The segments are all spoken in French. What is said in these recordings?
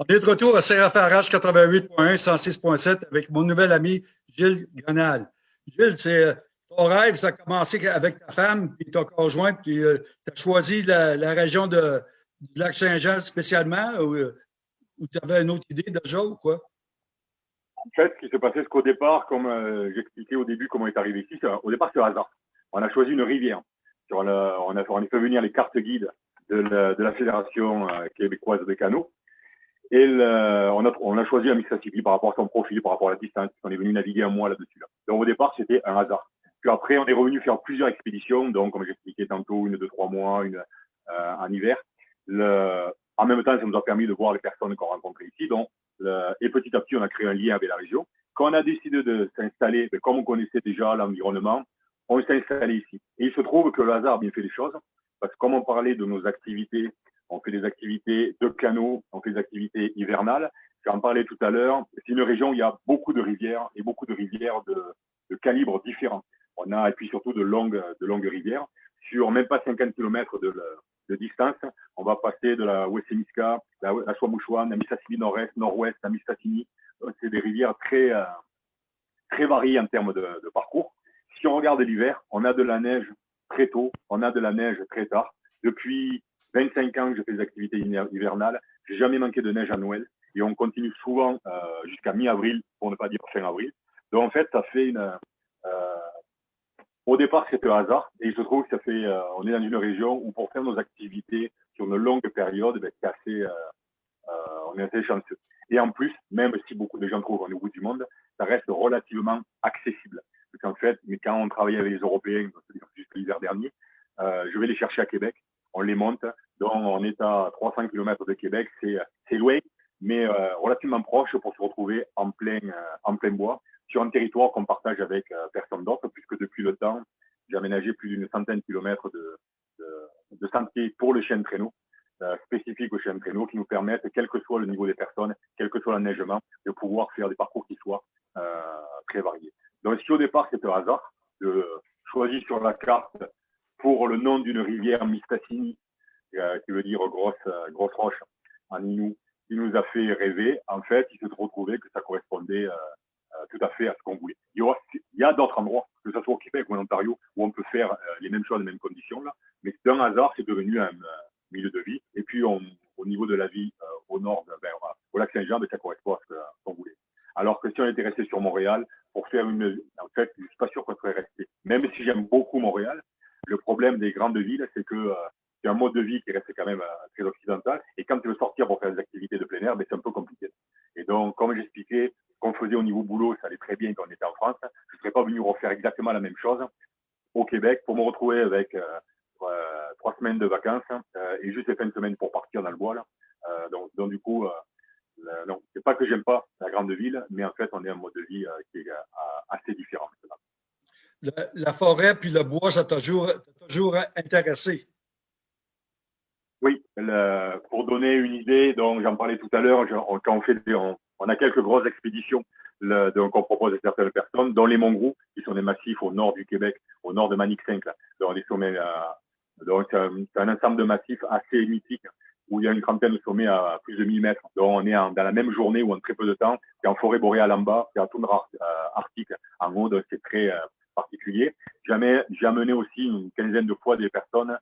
On est de retour à CFRH 88.1, 106.7 avec mon nouvel ami Gilles Grenal. Gilles, c'est ton rêve, ça a commencé avec ta femme et ton conjoint, puis tu as choisi la, région de, du Lac-Saint-Jean spécialement ou, tu avais une autre idée déjà ou quoi? En fait, ce qui s'est passé, c'est qu'au départ, comme euh, j'expliquais au début comment on est arrivé ici, au départ, c'est hasard. On a choisi une rivière. on, a, fait venir les cartes guides de la, Fédération euh, québécoise de canot. Et le, on, a, on a choisi la par rapport à son profil, par rapport à la distance. On est venu naviguer un mois là-dessus. Là. Donc au départ, c'était un hasard. Puis après, on est revenu faire plusieurs expéditions. Donc, comme j'expliquais tantôt, une de trois mois, une euh, en hiver. Le, en même temps, ça nous a permis de voir les personnes qu'on rencontrait ici. Donc, le, et petit à petit, on a créé un lien avec la région. Quand on a décidé de s'installer, comme on connaissait déjà l'environnement, on s'est installé ici. Et il se trouve que le hasard a bien fait les choses, parce que comme on parlait de nos activités, on fait des activités de canaux, on fait des activités hivernales. J'en parlais tout à l'heure. C'est une région où il y a beaucoup de rivières et beaucoup de rivières de, de calibres différents. On a, et puis surtout de longues, de longues rivières. Sur même pas 50 km de, distance, on va passer de la Wessemiska, la, la Swamouchouane, la Mistassini nord-est, nord-ouest, la Mistassini. C'est des rivières très, euh, très variées en termes de, de parcours. Si on regarde l'hiver, on a de la neige très tôt, on a de la neige très tard. Depuis 25 ans que je fais des activités hivernales, j'ai jamais manqué de neige à Noël et on continue souvent euh, jusqu'à mi-avril, pour ne pas dire fin avril. Donc en fait, ça fait une. Euh, au départ, c'était un hasard et je trouve que ça fait. Euh, on est dans une région où pour faire nos activités sur une longue période, ben, c'est assez. On est assez chanceux. Et en plus, même si beaucoup de gens trouvent qu'on est au du monde, ça reste relativement accessible. Parce qu'en fait, mais quand on travaille avec les Européens, jusqu'à l'hiver dernier, je vais les chercher à Québec, on les monte, donc on est à 300 km de Québec, c'est loin, mais euh, relativement proche pour se retrouver en plein, euh, en plein bois, sur un territoire qu'on partage avec euh, personne d'autre, puisque depuis le temps, j'ai aménagé plus d'une centaine de kilomètres de, de, sentiers pour le chien de traîneau, euh, spécifiques au chien de traîneau, qui nous permettent, quel que soit le niveau des personnes, quel que soit l'enneigement, de pouvoir faire des parcours qui soient euh, très variés. Donc si au départ c'était un hasard, de choisir sur la carte pour le nom d'une rivière Mistassini, qui veut dire grosse, euh, grosse roche en Inou, qui nous a fait rêver. En fait, il s'est retrouvé que ça correspondait euh, euh, tout à fait à ce qu'on voulait. Il y, a, d'autres endroits, que ce soit au Québec ou en Ontario, où on peut faire les mêmes choses, les mêmes conditions, là. mais d'un hasard, c'est devenu un milieu de vie. Et puis, au niveau de la vie au nord, ben, au lac Saint-Jean, ben, ça correspond à ce qu'on voulait. Alors que si on était resté sur Montréal, pour faire une, en fait, je suis pas sûr qu'on serait resté. Même si j'aime beaucoup Montréal, le problème des grandes villes, c'est que euh, c'est un mode de vie qui reste quand même euh, très occidental. Et quand tu veux sortir pour faire des activités de plein air, ben, c'est un peu compliqué. Et donc, comme j'expliquais, qu'on faisait au niveau boulot, ça allait très bien quand on était en France. Je ne serais pas venu refaire exactement la même chose au Québec pour me retrouver avec euh, trois semaines de vacances euh, et juste les fins de semaine pour partir dans le bois. Là. donc, du coup, non, c'est pas que j'aime pas la grande ville, mais en fait, on est un mode de vie qui est assez différent. La, forêt puis le bois, ça t'a toujours intéressé? Oui, le, pour donner une idée, donc j'en parlais tout à l'heure, quand on fait, on, on, a quelques grosses expéditions le, donc on propose à certaines personnes, dont les Monts qui sont des massifs au nord du Québec, au nord de Manic 5, là, dans les sommets. donc c'est un, un, ensemble de massifs assez mythiques où il y a une trentaine de sommets à plus de 1000 mètres. Donc on est en, dans la même journée ou en très peu de temps. C'est en forêt boréale en bas, c'est en toundra euh, arctique en haut, donc c'est très euh, particulier. J'ai amené aussi une quinzaine de fois des personnes euh,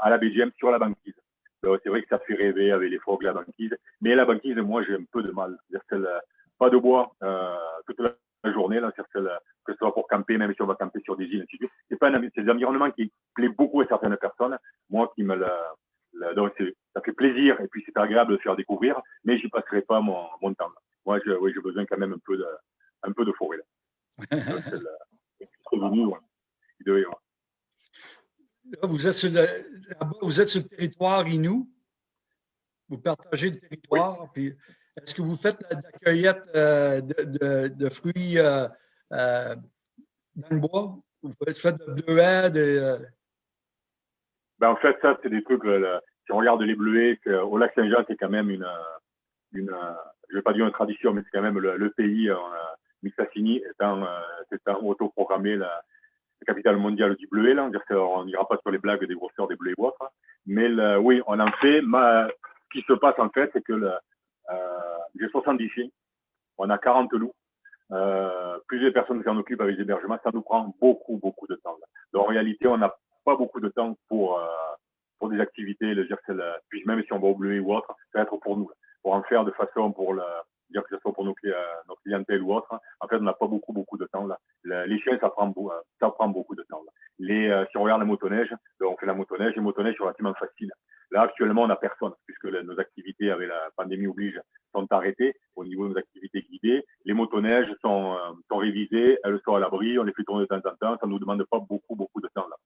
à la BGM sur la banquise. C'est vrai que ça fait rêver avec les frogs, la banquise. Mais la banquise, moi, j'ai un peu de mal. celle, pas de bois euh, toute la journée, là, celle, que ce soit pour camper, même si on va camper sur des îles, C'est pas un, c'est des environnements qui plaît beaucoup à certaines personnes. Moi, qui me donc ça fait plaisir et puis c'est agréable de faire découvrir, mais j'y passerai pas mon, mon temps. Moi, j'ai oui, besoin quand même un peu de, un peu de forêt. Là. Vous, êtes sur le, vous êtes sur le territoire Inou. Vous partagez le territoire. Puis est-ce que vous faites de la cueillette euh, de, de, de, fruits euh, euh, dans le bois? Vous faites de bleuets, de, ben, en fait, ça, c'est des trucs, si on regarde les bleuets, au lac Saint-Jean, c'est quand même une, une, je vais pas dire une tradition, mais c'est quand même le, pays, Mistassini étant, euh, autoprogrammé la, la, capitale mondiale du bleuet, là. On n'ira pas sur les blagues des grosseurs des bleuets ou autres. Mais oui, on en fait. Ma, ce qui se passe, en fait, c'est que le, j'ai 70 chiens, on a 40 loups. Euh, plusieurs personnes qui s'en occupent avec les hébergements, ça nous prend beaucoup, beaucoup de temps. Donc, en réalité, on n'a pas beaucoup de temps pour, euh, pour des activités, le puis même si on va au bleu ou autre, ça va être pour nous, pour en faire de façon pour le, dire que ce soit pour nos, euh, notre clientèle ou autre. En fait, on n'a pas beaucoup, beaucoup de temps là. les chiens, ça prend, ça prend beaucoup de temps. Là. Euh, si on regarde la motoneige, on fait la motoneige, les motoneiges sont relativement faciles. Là, actuellement, on n'a personne, puisque nos activités avec la pandémie oblige sont arrêtées au niveau de nos activités guidées. Les motoneiges sont, euh, sont révisées, elles sont à l'abri, on les fait tourner de temps en temps, ça ne nous demande pas beaucoup, beaucoup de temps là.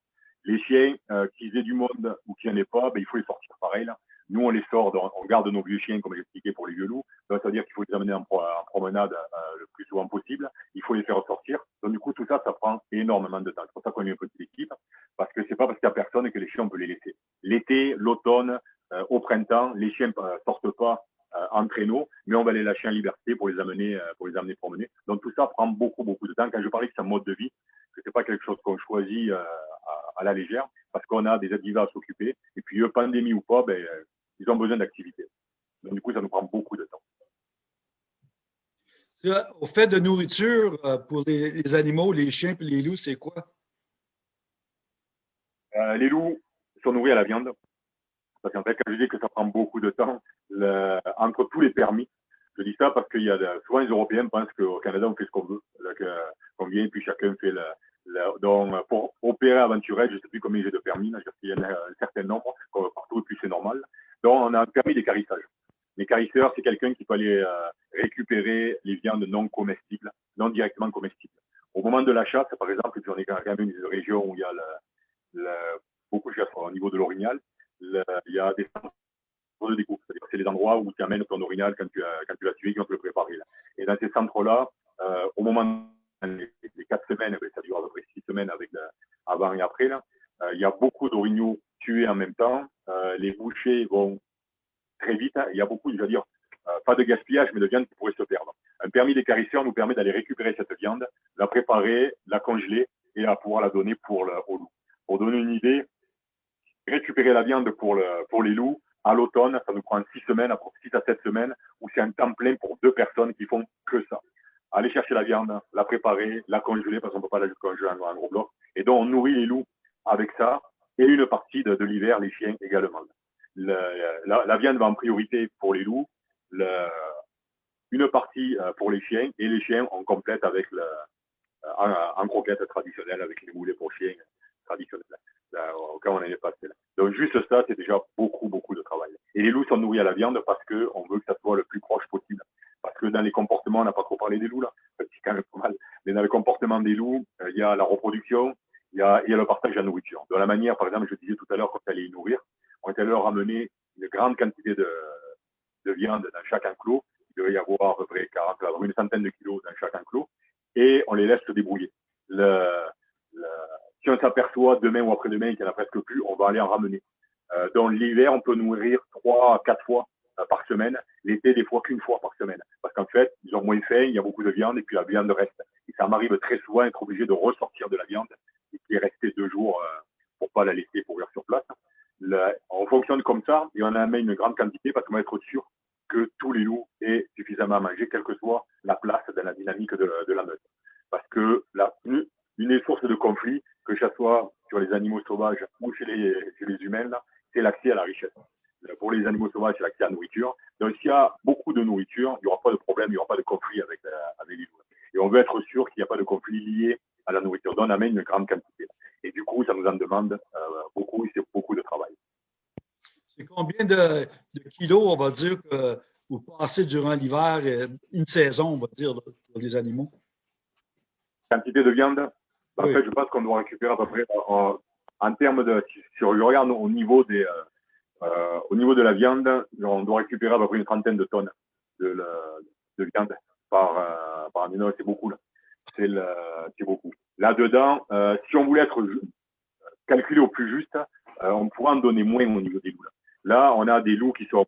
Les chiens, euh, qu'ils aient du monde ou qu'il n'y en ait pas, ben, il faut les sortir pareil là. Nous, on les sort, on garde nos vieux chiens, comme j'expliquais pour les vieux loups. Ça veut dire qu'il faut les amener en, promenade euh, le plus souvent possible. Il faut les faire sortir. Donc, du coup, tout ça, ça prend énormément de temps. C'est pour ça qu'on est une petite équipe. Parce que c'est pas parce qu'il n'y a personne que les chiens, on peut les laisser. L'été, l'automne, euh, au printemps, les chiens euh, sortent pas en traîneau, mais on va les lâcher en liberté pour les amener, pour les amener promener. Donc, tout ça prend beaucoup, beaucoup de temps. Quand je parlais que c'est un mode de vie, que c'est pas quelque chose qu'on choisit à, à, la légère, parce qu'on a des activités à s'occuper. Et puis, pandémie ou pas, ben, ils ont besoin d'activité. Donc, du coup, ça nous prend beaucoup de temps. Au fait de nourriture euh, pour les, animaux, les chiens et les loups, c'est quoi? Euh, les loups sont nourris à la viande. Parce qu'en fait, quand je dis que ça prend beaucoup de temps, entre tous les permis, je dis ça parce qu'il y a souvent les Européens pensent qu'au Canada, on fait ce qu'on veut. Qu'on vient, puis chacun fait le, donc, pour opérer aventurel, je ne sais plus combien j'ai de permis, là, y en a un certain nombre, partout, et puis c'est normal. Donc, on a un permis d'écarissage. L'écarisseur, c'est quelqu'un qui peut aller euh, récupérer les viandes non comestibles, non directement comestibles. Au moment de l'achat, par exemple, on est quand même une région où il y a beaucoup de choses au niveau de l'orignal, il y a des centres de découpe. C'est-à-dire c'est les endroits où tu amènes ton orignal quand tu, quand tu l'as tué, vont te le préparer. Là. Et dans ces centres-là, euh, au moment des quatre semaines, ben, ça dure à peu près six semaines avec avant et après, euh, il y a beaucoup d'orignaux tués en même temps. Les bouchers vont très vite. Hein. Il y a beaucoup, je veux dire, euh, pas de gaspillage, mais de viande qui pourrait se perdre. Un permis d'écarisseur nous permet d'aller récupérer cette viande, la préparer, la congeler et à pouvoir la donner pour le, au loup. Pour donner une idée, récupérer la viande pour, le, pour les loups, à l'automne, ça nous prend six semaines, après six à sept semaines, où c'est un temps plein pour deux personnes qui font que ça. Aller chercher la viande, la préparer, la congeler, parce qu'on ne peut pas la congeler en un gros bloc. Et donc, on nourrit les loups avec ça, et une partie de l'hiver, les chiens également. La, viande va en priorité pour les loups, une partie euh, pour les chiens, et les chiens on complète avec euh, en, croquette traditionnelle avec les moulets pour chiens traditionnels, là, au cas où on est passé là. Donc juste ça, c'est déjà beaucoup, beaucoup de travail. Et les loups sont nourris à la viande parce que on veut que ça soit le plus proche possible. Parce que dans les comportements, on n'a pas trop parlé des loups là, c'est quand même pas mal. Mais dans le comportement des loups, euh, il y a la reproduction, il y, a, il y a le partage de la nourriture. De la manière, par exemple, je disais tout à l'heure, quand tu allais les nourrir, on est allé leur amener une grande quantité de, de viande dans chaque enclos. Il devait y avoir à peu près 40, une centaine de kilos dans chaque enclos. Et on les laisse se débrouiller. Le, le, si on s'aperçoit demain ou après-demain qu'il n'y en a presque plus, on va aller en ramener. Euh, dans l'hiver, on peut nourrir trois quatre fois euh, par semaine. L'été, des fois qu'une fois par semaine. Parce qu'en fait, ils ont moins faim, il y a beaucoup de viande et puis la viande reste. Et ça m'arrive très souvent d'être obligé de ressortir de la viande et qui est restée deux jours euh, pour pas la laisser pourrir sur place. On fonctionne comme ça et on amène une grande quantité parce qu'on va être sûr que tous les loups aient suffisamment à manger, quelle que soit la place dans la dynamique de, la meute. Parce que la, une, une source de conflit, que ce soit sur les animaux sauvages ou chez les, les humains, c'est l'accès à la richesse. Pour les animaux sauvages, c'est l'accès à la nourriture. Donc, s'il y a beaucoup de nourriture, il n'y aura pas de problème, il n'y aura pas de conflit avec, euh, avec les loups. Et on veut être sûr qu'il n'y a pas de conflit lié à la nourriture. Donc, on amène une grande quantité. Et du coup, ça nous en demande euh, beaucoup et c'est beaucoup de travail. C'est combien de, de, kilos, on va dire, que vous passez durant l'hiver, euh, une saison, on va dire, pour les animaux? Quantité de viande? En fait, je pense qu'on doit récupérer à peu près en, en termes de, si je regarde au niveau des, euh, euh, au niveau de la viande, on doit récupérer à peu près une trentaine de tonnes de, de viande par, euh, par an. C'est beaucoup, là. C'est beaucoup. Là-dedans, euh, si on voulait être calculé au plus juste, euh, on pourrait en donner moins au niveau des loups. Là. là, on a des loups qui sont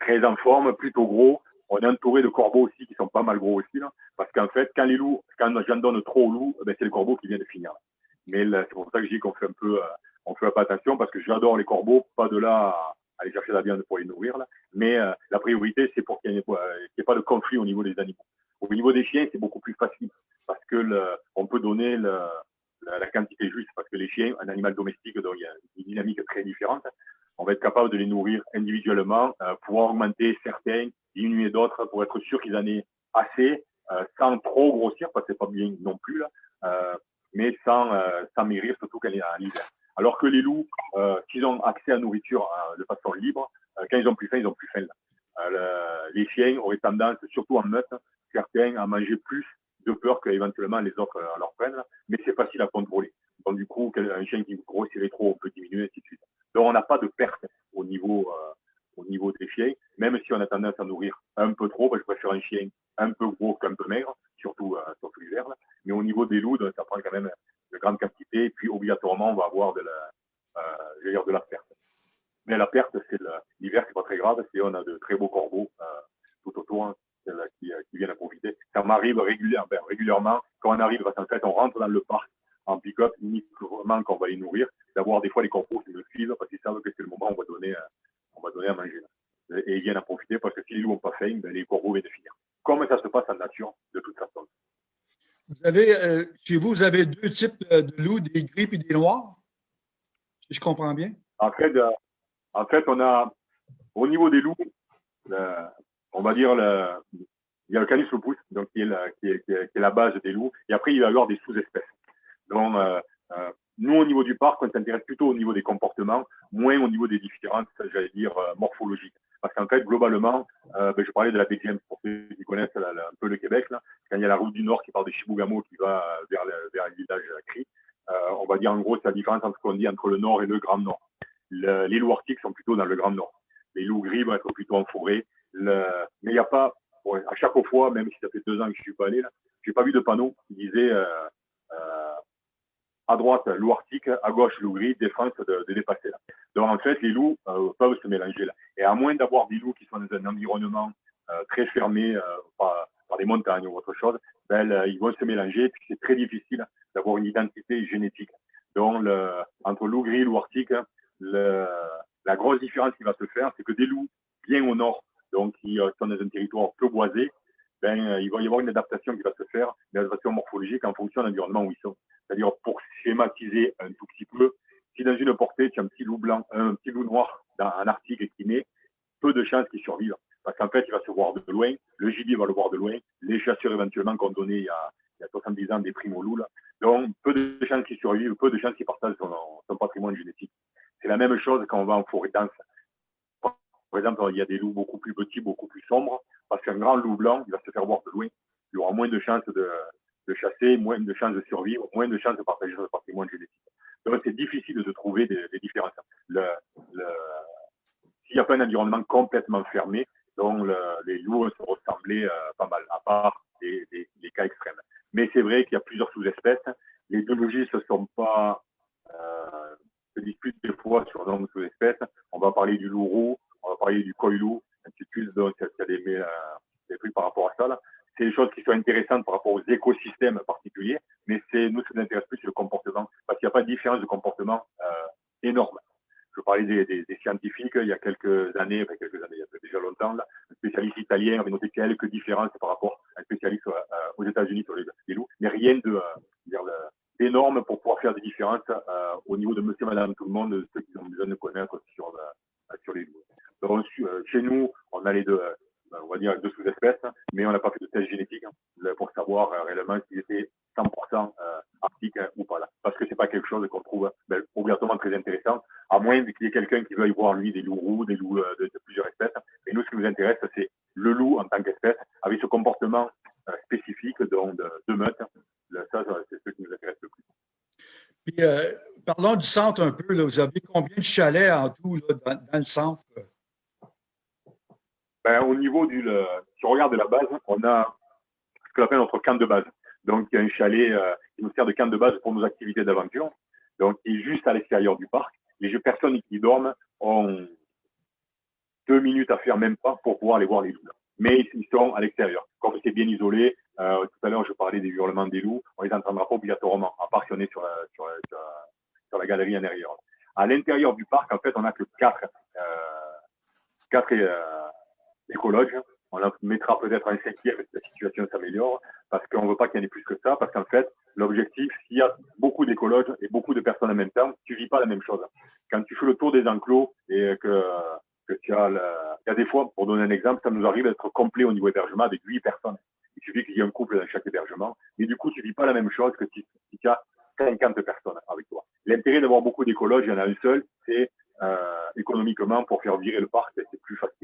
très en forme, plutôt gros. On est entouré de corbeaux aussi qui sont pas mal gros aussi. Là, parce qu'en fait, quand les loups, quand j'en donne trop aux loups, ben, c'est le corbeau qui vient de finir. Mais c'est pour ça que je dis qu'on fait un peu, euh, on fait pas attention parce que j'adore les corbeaux, pas de là aller chercher la viande pour les nourrir. Là. Mais la priorité, c'est pour qu'il n'y ait, pas de conflit au niveau des animaux. Au niveau des chiens, c'est beaucoup plus facile parce que on peut donner la, quantité juste parce que les chiens, un animal domestique, donc il y a une dynamique très différente. On va être capable de les nourrir individuellement, euh, pouvoir augmenter certains, diminuer d'autres pour être sûr qu'ils en aient assez, euh, sans trop grossir, parce que c'est pas bien non plus, là, euh, mais sans, euh, sans maigrir, surtout quand est en hiver. Alors que les loups, s'ils ont accès à nourriture de façon libre, quand ils ont plus faim, ils ont plus faim. Là. les chiens auraient tendance, surtout en meute, certains à manger plus de peur qu'éventuellement les autres euh, leur prennent, mais c'est facile à contrôler. Donc du coup, un chien qui grossirait trop, on peut diminuer, ainsi de suite. Donc on n'a pas de perte au niveau, euh, au niveau des chiens, même si on a tendance à nourrir un peu trop, je préfère un chien un peu gros qu'un peu maigre, surtout, euh, surtout l'hiver. Mais au niveau des loups, ça prend quand même de grandes quantités, et puis obligatoirement, on va avoir de la, euh, de la perte. Mais la perte, c'est l'hiver, c'est pas très grave, c'est on a de très beaux corbeaux euh, tout autour. Hein qui, euh, qui viennent à m'arrive régulièrement, ben, régulièrement, quand on arrive, parce qu'en fait, on rentre dans le parc en pick-up, uniquement quand on va les nourrir, d'avoir des fois les corbeaux qui me suivent parce qu'ils savent que c'est le moment où on va donner, euh, on va donner à manger. Et ils viennent à profiter parce que si les loups n'ont pas faim, ben, les corbeaux viennent de finir. Comme ça se passe en nature, de toute façon. Vous avez, euh, chez vous, vous avez deux types de loups, des gris et des noirs, si je comprends bien? En fait, en fait on a, au niveau des loups, on va dire, le, il y a le Canis lupus, donc qui est, la, base des loups, et après il va y avoir des sous-espèces. Donc, euh, euh, nous, au niveau du parc, on s'intéresse plutôt au niveau des comportements, moins au niveau des différences, j'allais dire, euh, morphologiques. Parce qu'en fait, globalement, ben, je parlais de la BGM pour ceux qui connaissent un peu le Québec, là, quand il y a la route du Nord qui part de Chibougamau qui va vers le, vers le village Cri, on va dire en gros, c'est la différence entre ce qu'on dit entre le Nord et le Grand Nord. Le, les loups arctiques sont plutôt dans le Grand Nord. Les loups gris vont être plutôt en forêt. Mais il n'y a pas, à chaque fois, même si ça fait deux ans que je suis pas allé là, j'ai pas vu de panneau qui disait euh, euh, à droite loup arctique, à gauche loup gris, défense de, dépasser là. Donc en fait, les loups euh, peuvent se mélanger là. Et à moins d'avoir des loups qui sont dans un environnement très fermé par, des montagnes ou autre chose, ben, ils vont se mélanger. Puis c'est très difficile d'avoir une identité génétique. Donc entre loup gris et loup arctique, la grosse différence qui va se faire, c'est que des loups bien au nord donc qui sont dans un territoire peu boisé, ben, euh, il va y avoir une adaptation qui va se faire, une adaptation morphologique en fonction de l'environnement où ils sont. C'est-à-dire, pour schématiser un tout petit peu, si dans une portée, tu as un petit loup blanc, un petit loup noir dans un article qui naît, peu de chances qu'il survive. Parce qu'en fait, il va se voir de loin, le gibier va le voir de loin, les chasseurs éventuellement qu'on donnait il y, a, il y a 70 ans des primes loups. Là. Donc, peu de chances qu'il survive, peu de chances qu'il partagent son, son patrimoine génétique. C'est la même chose quand on va en forêt dense. Par exemple, il y a des loups beaucoup plus petits, beaucoup plus sombres, parce qu'un grand loup blanc, il va se faire voir de loin. Il aura moins de chances de, chasser, moins de chances de survivre, moins de chances de partager son patrimoine génétique. Donc, c'est difficile de trouver des, différences. S'il n'y a pas un environnement complètement fermé, donc le, les loups se ressembler euh, pas mal, à part les cas extrêmes. Mais c'est vrai qu'il y a plusieurs sous-espèces. Les biologistes ne sont pas euh, se disputent des fois sur le nombre de sous-espèces. On va parler du loup roux, on va parler du coilou, un petit peu, donc il y a des, euh, trucs par rapport à ça. C'est des choses qui sont intéressantes par rapport aux écosystèmes particuliers, mais c'est nous, ce qui nous intéresse plus, c'est le comportement, parce qu'il n'y a pas de différence de comportement euh, énorme. Je parlais des, des, scientifiques il y a quelques années, enfin quelques années, il y a déjà longtemps, un spécialiste italien avait noté quelques différences par rapport à un spécialiste euh, aux États-Unis sur les, les, loups, mais rien de euh, d'énorme pour pouvoir faire des différences au niveau de monsieur, madame, tout le monde, ceux qui ont besoin de connaître sur, euh, sur les loups. Donc, euh, chez nous, on a les deux, euh, on va dire deux sous-espèces, mais on n'a pas fait de test génétique hein, pour savoir euh, réellement s'ils étaient 100% arctiques hein, ou pas. Parce que c'est pas quelque chose qu'on trouve ben, obligatoirement très intéressant, à moins qu'il y ait quelqu'un qui veuille voir lui des loups roux, des loups de, plusieurs espèces. Et nous, ce qui nous intéresse, c'est le loup en tant qu'espèce, avec ce comportement spécifique de, de meute. Ça, c'est ce qui nous intéresse le plus. Puis, euh, parlons du centre un peu. Vous avez combien de chalets en tout dans, le centre? Ben, au niveau du. Le, si on regarde de la base, on a ce qu'on appelle notre camp de base. Donc, il y a un chalet euh, qui nous sert de camp de base pour nos activités d'aventure. Donc, il est juste à l'extérieur du parc. Les personnes qui dorment ont deux minutes à faire, même pas, pour pouvoir aller voir les loups. Mais ils sont à l'extérieur. Comme c'est bien isolé, euh, tout à l'heure, je parlais des hurlements des loups, on les entendra pas obligatoirement, à part si on est sur la, sur la, sur la, sur galerie intérieure. À l'intérieur du parc, en fait, on a que quatre, euh, quatre écologes. On en mettra peut-être un cinquième si la situation s'améliore, parce qu'on ne veut pas qu'il y en ait plus que ça, parce qu'en fait, l'objectif, s'il y a beaucoup d'écologes et beaucoup de personnes en même temps, tu vis pas la même chose. Quand tu fais le tour des enclos et que, que tu as, il y a des fois, pour donner un exemple, ça nous arrive d'être complet au niveau hébergement avec huit personnes. Il suffit qu'il y ait un couple dans chaque hébergement, mais du coup, tu vis pas la même chose que si, si tu as 50 personnes avec toi. L'intérêt d'avoir beaucoup d'écologes, il y en a un seul, c'est euh, économiquement pour faire virer le parc, c'est plus facile.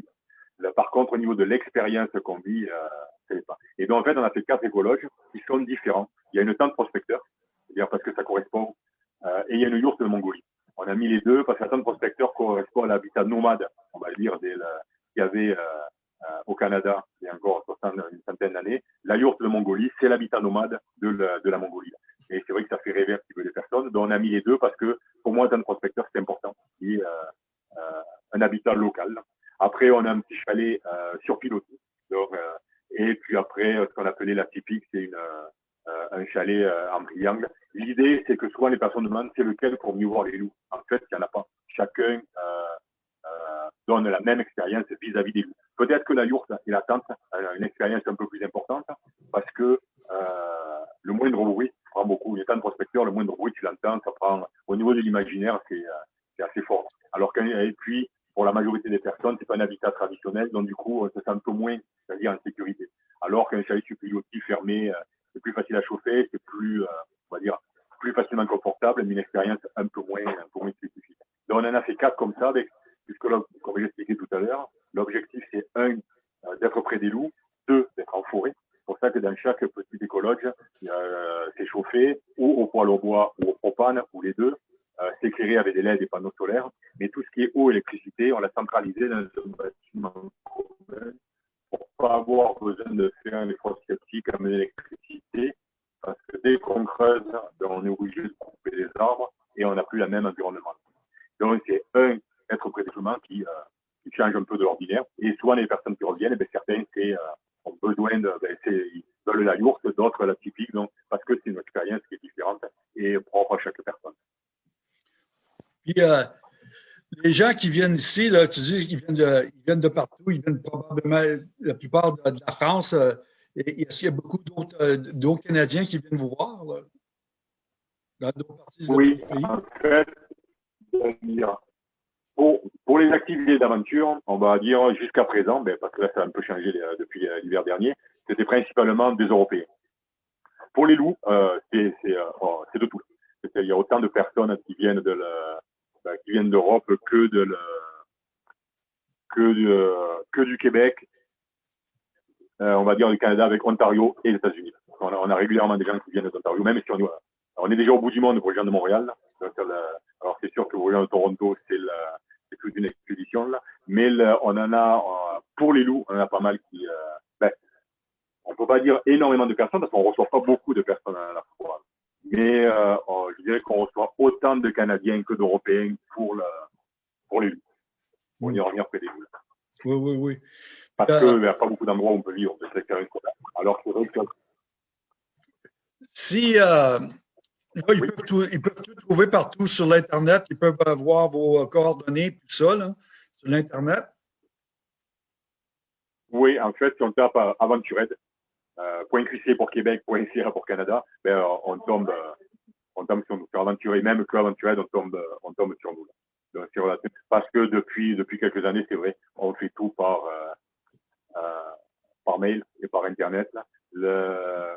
Là, par contre, au niveau de l'expérience qu'on vit, euh, pas. Et donc, en fait, on a fait quatre écologes qui sont différents. Il y a une tente prospecteur, c'est-à-dire parce que ça correspond, euh, et il y a une yourte de Mongolie. On a mis les deux parce que la tente prospecteur correspond à l'habitat nomade, on va dire, qu'il y avait euh, euh, au Canada il y a encore une centaine d'années. La yourte de Mongolie, c'est l'habitat nomade de la, la Mongolie. Et c'est vrai que ça fait rêver un petit peu les personnes. Donc, on a mis les deux parce que pour moi, un prospecteur, c'est important. Euh, euh, un habitat local. Après, on a un petit chalet euh, sur pilotis. Donc, euh, et puis après, ce qu'on appelait la typique, c'est euh, un chalet en triangle. L'idée, c'est que souvent les personnes demandent c'est lequel pour mieux voir les loups? En fait, il n'y en a pas. Chacun donne la même expérience vis-à-vis des loups. Peut-être que la yourte et la tente une expérience un peu plus importante parce que euh, le moindre bruit prend beaucoup. Étant de prospecteur, le moindre bruit, tu l'entends, ça prend, au niveau de l'imaginaire, c'est euh, assez fort. Alors qu'un, et puis, pour la majorité des personnes, c'est pas un donc du coup, on se sent un peu moins, c'est-à-dire en sécurité. Alors qu'un chalet aussi fermé, euh, c'est plus facile à chauffer, c'est plus, euh, on va dire, plus facilement confortable, mais une expérience un peu moins, spécifique. Donc, on en a fait quatre comme ça, avec, puisque comme j'ai expliqué tout à l'heure, l'objectif, c'est un, d'être près des loups, deux, d'être en forêt, pour ça que dans chaque petit écologe, euh, c'est chauffé ou au poêle au bois ou au propane ou les deux. Avec des LED et panneaux solaires. Mais tout ce qui est eau, électricité, on l'a centralisé dans un bâtiment commun pour pas avoir besoin de faire un effort sceptique à l'électricité. Parce que dès qu'on creuse, ben, on est obligé de couper les arbres et on n'a plus la même environnement. Donc c'est un être près des qui, euh, qui change un peu de l'ordinaire. Et souvent les personnes qui reviennent, ben, certains euh, ont besoin de, ben, veulent la yourte, d'autres la typique, donc, parce que c'est une expérience qui est différente et propre à chaque personne. Puis, euh, les gens qui viennent ici, là, tu dis, ils viennent, de, ils viennent de partout, ils viennent probablement, la plupart de, la France. Euh, Est-ce qu'il y a beaucoup d'autres euh, Canadiens qui viennent vous voir là, dans d'autres parties Oui, pays? en fait, pour, les activités d'aventure, on va dire jusqu'à présent, ben, parce que là ça a un peu changé euh, depuis l'hiver dernier, c'était principalement des Européens. Pour les loups, euh, oh, c'est de tout. Il y a autant de personnes qui viennent de ben, qui viennent d'Europe que du Québec, on va dire du Canada avec Ontario et les États-Unis. On, a, régulièrement des gens qui viennent d'Ontario, même si on, on est déjà au bout du monde pour les gens de Montréal. alors c'est sûr que pour les gens de Toronto, c'est toute une expédition là. Mais on en a euh, pour les loups, on en a pas mal qui. Euh, ben, on peut pas dire énormément de personnes parce qu'on reçoit pas beaucoup de personnes à la fois. Mais euh, je dirais qu'on reçoit autant de Canadiens que d'Européens pour pour les loups. On y revient près des loups. Oui, oui, oui. Parce qu'il n'y a pas beaucoup d'endroits où on peut vivre de cette Alors que si ils, peuvent tout, ils, peuvent tout, trouver partout sur l'Internet. Ils peuvent avoir vos euh, coordonnées, tout ça, là, sur l'Internet. Oui, en fait, si on tape euh, Aventured, euh, .qc pour Québec, .ca pour Canada, ben, euh, on tombe, on tombe sur nous. Sur Aventured, même que Aventured, on tombe, on tombe sur nous. Donc, parce que depuis, depuis quelques années, c'est vrai, on fait tout par, par mail et par Internet. Là.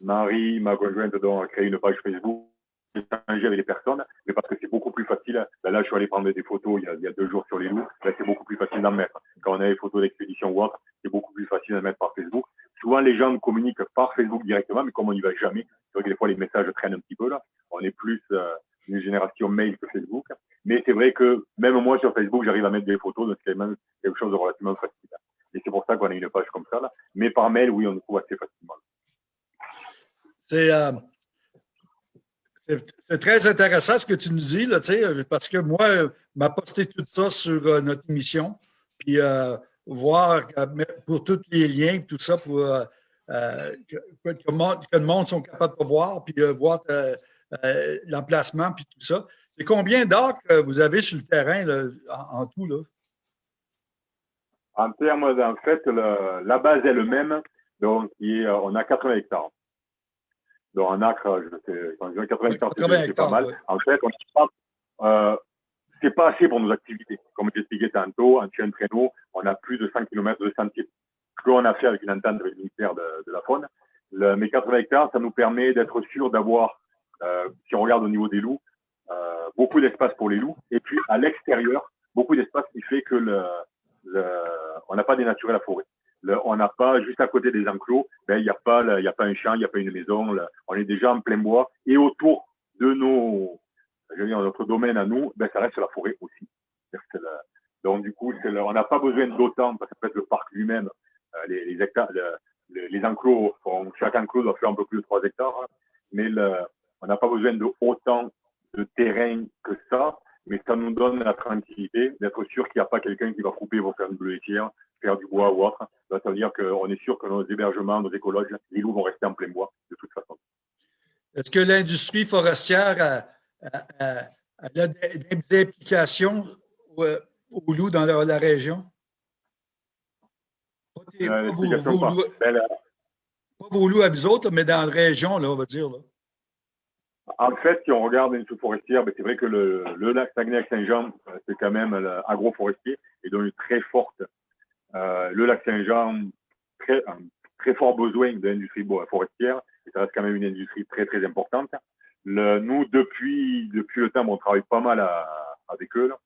Marie, ma conjointe, donc, a créé une page Facebook, échanger avec les personnes, mais parce que c'est beaucoup plus facile. Là, je suis allé prendre des photos il y a, il y a deux jours sur les loups. Là, c'est beaucoup plus facile d'en mettre. Quand on a des photos d'expédition ou autre, c'est beaucoup plus facile d'en mettre par Facebook. Souvent, les gens communiquent par Facebook directement, mais comme on n'y va jamais, c'est vrai que des fois, les messages traînent un petit peu là. On est plus euh, une génération mail que Facebook. Mais c'est vrai que même moi, sur Facebook, j'arrive à mettre des photos, donc c'est même quelque chose de relativement facile. Et c'est pour ça qu'on a une page comme ça. Là. Mais par mail, oui, on le trouve assez facilement. Euh, c'est très intéressant ce que tu nous dis, là, parce que moi, m'a posté tout ça sur euh, notre émission, puis euh, voir pour tous les liens, tout ça, pour que, le monde sont capables de voir, puis voir l'emplacement, puis tout ça. C'est combien que vous avez sur le terrain en, tout? Là? En termes, en fait, le, la base elle-même, donc, qui est, on a 80 hectares. Donc, en acre, je sais, quand je dis 80 hectares, c'est pas mal. ouais. En fait, on euh, c'est pas assez pour nos activités. Comme j'expliquais tantôt, en chien traîneau, on a plus de 100 km de sentiers. Ce qu'on a fait avec une entente avec le ministère de, la Faune. Le, mes 80 hectares, ça nous permet d'être sûr d'avoir, euh, si on regarde au niveau des loups, euh, beaucoup d'espace pour les loups. Et puis, à l'extérieur, beaucoup d'espace qui fait que le, le, on n'a pas dénaturé la forêt. On n'a pas, juste à côté des enclos, ben, il n'y a pas, a pas un champ, il n'y a pas une maison. on est déjà en plein bois. Et autour de nos, je veux dire, notre domaine à nous, ben, ça reste la forêt aussi. Que donc, du coup, on n'a pas besoin d'autant, parce qu'en fait, le parc lui-même, euh, les, hectares, le- le- les enclos, font- chaque enclos doit faire un peu plus de 3 hectares, hein. mais on n'a pas besoin de de terrain que ça, mais ça nous donne la tranquillité d'être sûr qu'il n'y a pas quelqu'un qui va couper pour faire une bleuetière, faire du bois ou autre. Ça veut dire qu'on est sûr que nos hébergements, nos écologes, les loups vont rester en plein bois, de toute façon. Est-ce que l'industrie forestière a, a- a- a des des implications au- aux loups dans la, la région? Pas, tes- Euh, pas vos, l'explication, vos pas. loups, Ben, pas vos loups à vous autres, mais dans la région, là, on va dire. Là. En fait, si on regarde une sous-forestière, ben, c'est vrai que le, le lac Saguenay-Saint-Jean, euh, c'est quand même agroforestier et donc une très forte. euh, le lac Saint-Jean, très, un très fort besoin de l'industrie forestière et ça reste quand même une industrie très très importante. Le, nous, depuis depuis le temps, on travaille pas mal à- avec eux. là.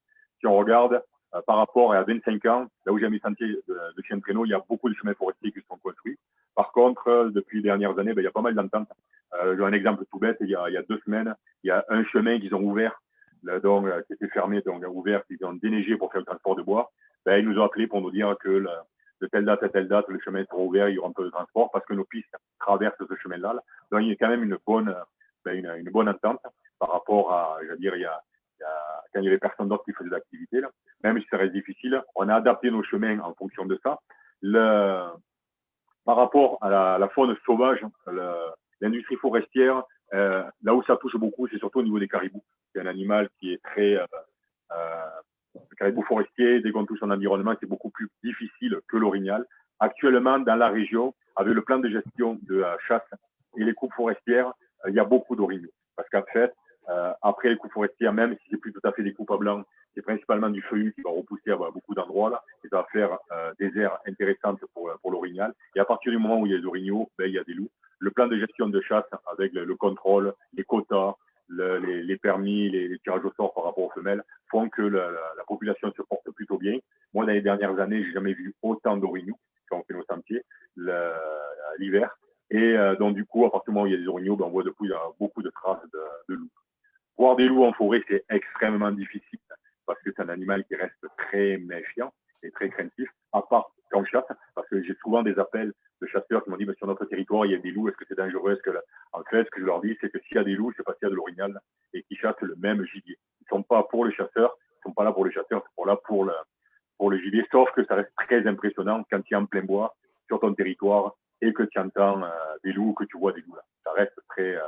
Si on regarde euh, par rapport à 25 ans, là où j'ai mis sentier de, de chien de traîneau, il y a beaucoup de chemins forestiers qui sont construits. Par contre, euh, depuis les dernières années, ben, il y a pas mal d'ententes. Euh, un exemple tout bête. Il y, a, il y a deux semaines, il y a un chemin qu'ils ont ouvert, là, donc, euh, qui était fermé, donc ouvert, qu'ils ont déneigé pour faire le transport de bois. Ben, ils nous ont appelé pour nous dire que le, de telle date à telle date, le chemin sera ouvert, il y aura un peu de transport parce que nos pistes traversent ce chemin-là. là. Donc, il y a quand même une bonne, une, bonne entente par rapport à, je veux dire, il y a, il y a quand il y avait personne d'autre qui faisait l'activité, même si ça reste difficile, on a adapté nos chemins en fonction de ça. Le, par rapport à la, faune sauvage, l'industrie forestière, euh, là où ça touche beaucoup, c'est surtout au niveau des caribous. C'est un animal qui est très... Euh, euh, le caribou forestier, dès qu'on touche son environnement, c'est beaucoup plus difficile que l'orignal. Actuellement, dans la région, avec le plan de gestion de la chasse et les coupes forestières, il y a beaucoup d'orignaux. Parce qu'en fait, euh, après les coupes forestières, même si c'est plus tout à fait des coupes à blanc, c'est principalement du feuillu qui va repousser à beaucoup d'endroits là, et ça va faire euh, des aires intéressantes pour, pour l'orignal. Et à partir du moment où il y a des orignaux, ben, il y a des loups. Le plan de gestion de chasse avec le, le contrôle, les quotas, le- les, permis, les, tirages au sort par rapport aux femelles font que la, la- la population se porte plutôt bien. Moi, dans les dernières années, j'ai jamais vu autant d'orignaux quand on fait nos sentiers l'hiver. Et euh, donc, du coup, à partir du moment où il y a des orignaux, ben, on voit depuis euh, beaucoup de traces de, de loups. Voir des loups en forêt, c'est extrêmement difficile parce que c'est un animal qui reste très méfiant et très craintif, à part quand je chasse, parce que j'ai souvent des appels de chasseurs qui m'ont dit, mais sur notre territoire, il y a des loups, est-ce que c'est dangereux? Est-ce que En fait, ce que je leur dis, c'est que s'il y a des loups, c'est parce qu'il y a de l'orignal et qui chassent le même gibier. Ils sont pas pour les chasseurs, ils sont pas là pour les chasseurs, ils sont là pour le, pour le gibier, sauf que ça reste très impressionnant quand tu es en plein bois, sur ton territoire, et que tu entends euh, des loups, que tu vois des loups là. Ça reste très, euh,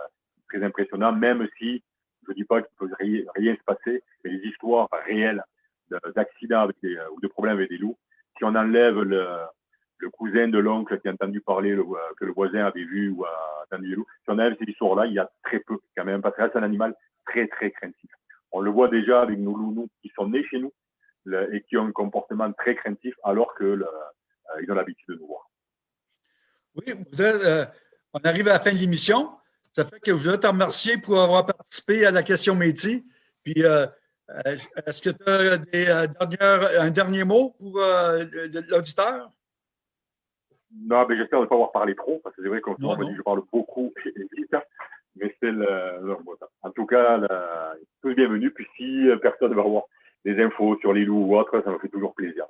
très impressionnant, même si je dis pas qu'il peut rien, se passer, mais les histoires réelles de- d'accidents euh, ou de problèmes avec des loups, si on enlève le, le cousin de l'oncle qui a entendu parler, le- euh, que le voisin avait vu ou a entendu des loups, si on enlève ces histoires-là, il y a très peu quand même, parce que c'est un animal très, très craintif. On le voit déjà avec nos loups nous, qui sont nés chez nous le- et qui ont un comportement très craintif alors que le- euh, ont l'habitude de nous voir. Oui, euh, on arrive à la fin de l'émission. Ça fait que je voudrais te remercier pour avoir participé à la question métier. Puis, euh, euh, est-ce que tu as des, dernières- un dernier mot pour euh, le- l'auditeur? Non, mais j'espère ne pas avoir parlé trop, parce que c'est vrai qu'on me dit que je parle beaucoup et vite, mais c'est le... bon, En tout cas, la- tous bienvenus. Puis si personne va avoir des infos sur les loups ou autre, ça me fait toujours plaisir.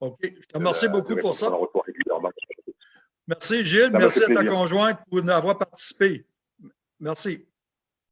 OK. Je te remercie beaucoup pour ça. Merci, Gilles. me Merci à ta conjointe pour avoir participé. Merci.